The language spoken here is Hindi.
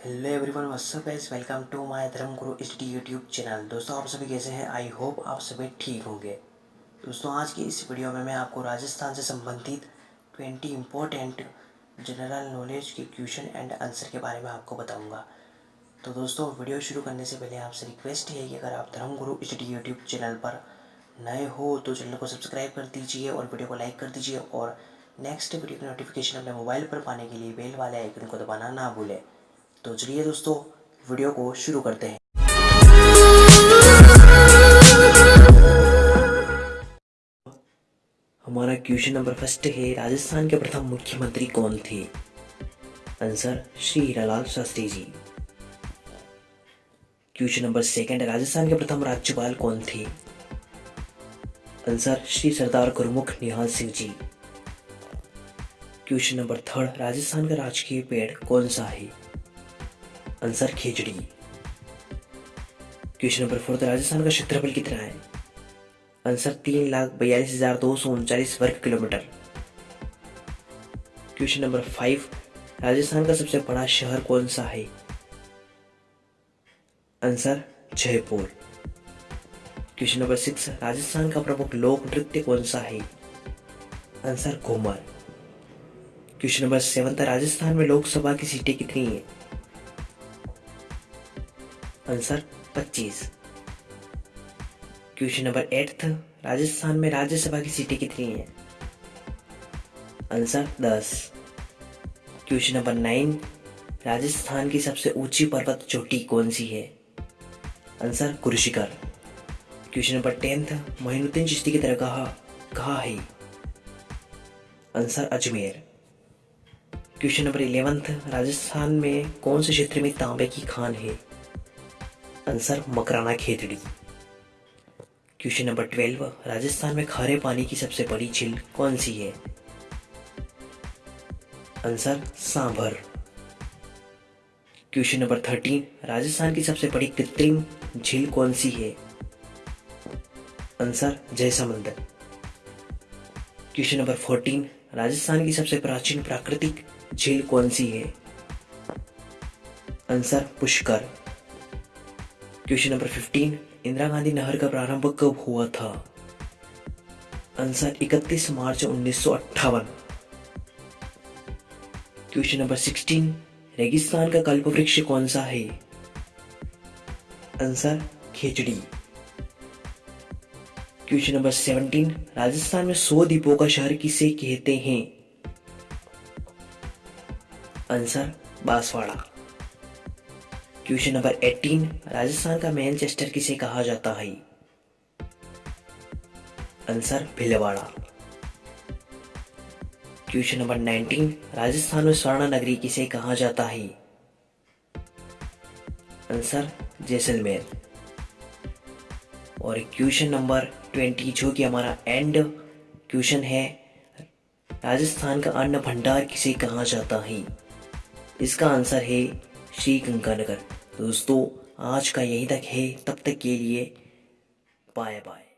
Hello everyone what's up guys welcome to my Dharma Guru D YouTube channel दोस्तों, आप सभी कैसे हैं? आई होप आप सभी ठीक होंगे। दोस्तों, आज की इस वीडियो में मैं आपको राजस्थान से संबंधित ट्वेंटी इम्पोर्टेंट जनरल नॉलेज के क्वेश्चन एंड आंसर के बारे में आपको बताऊँगा। तो दोस्तों वीडियो शुरू करने से पहले आपसे रिक्वेस्ट है कि अगर आप धर्म गुरु डी यूट्यूब चैनल पर नए हो तो चैनल को सब्सक्राइब कर दीजिए और वीडियो को लाइक कर दीजिए और नेक्स्ट वीडियो की नोटिफिकेशन अपने मोबाइल पर पाने के लिए बेल वाले आइकन को दबाना ना भूलें। तो चलिए दोस्तों, वीडियो को शुरू करते हैं। हमारा क्वेश्चन नंबर फ़र्स्ट है, राजस्थान के प्रथम मुख्यमंत्री कौन थे? Answer Shri Hiralal Shastri ji. Question number second Rajasthan के प्रथम राज्यपाल कौन थे? Answer Shri Sardar Gurmukh Nihal Singh ji. Question number third Rajasthan का राजकीय पेड़ कौन सा है? आंसर खिचड़ी। क्वेश्चन नंबर फोर्थ राजस्थान का क्षेत्रफल कितना है? आंसर तीन लाख बयालीस हज़ार दो सौ उनचालीस वर्ग kilometre. Question number five, Rajasthan का सबसे बड़ा शहर कौन सा है? Answer, Jaipur. Question number six, Rajasthan का प्रमुख लोक नृत्य कौन सा है? Answer, Ghoomar. Question number seven Rajasthan में लोकसभा की सीटें कितनी है? Answer 25 question number eight Rajasthan में राज्यसभा की सीटें कितनी हैं? Answer 10 question number nine Rajasthan की सबसे ऊँची पर्वत चोटी कौन सी है? Answer Gurushikhar. Question number tenth Moinuddin Chishti की दरगाह कहा है? Answer Ajmer. Question number eleventh Rajasthan में कौन से क्षेत्र में तांबे की खान है? Answer, Makrana Khetri. Question number twelve Rajasthan में खारे पानी की सबसे बड़ी झील कौन सी है? Answer Sambhar. Question number thirteen Rajasthan की सबसे बड़ी कृत्रिम झील कौन सी है? Answer Jaisamand. Question number fourteen Rajasthan की सबसे प्राचीन प्राकृतिक झील कौन सी है? Answer Pushkar. Question number fifteen Indira Gandhi नहर का प्रारंभ कब हुआ था? आंसर 31 मार्च उन्नीस सौ अट्ठावन। क्वेश्चन नंबर सिक्सटीन रेगिस्तान का कल्प वृक्ष कौन सा है? आंसर, खेचड़ी। क्वेश्चन नंबर सेवनटीन राजस्थान में सौ दीपों का शहर किसे कहते हैं? Answer, Banswara. Question number 18 Rajasthan का मैनचेस्टर किसे कहा जाता है? Answer Bhilwara question number 19 Rajasthan में स्वर्ण नगरी किसे कहा जाता है? आंसर जैसलमेर और क्वेश्चन नंबर 20 जो कि हमारा एंड क्वेश्चन है राजस्थान का अन्न भंडार किसे कहा जाता है? इसका आंसर है श्री गंगानगर. दोस्तों आज का यही तक है। तब तक के लिए बाय बाय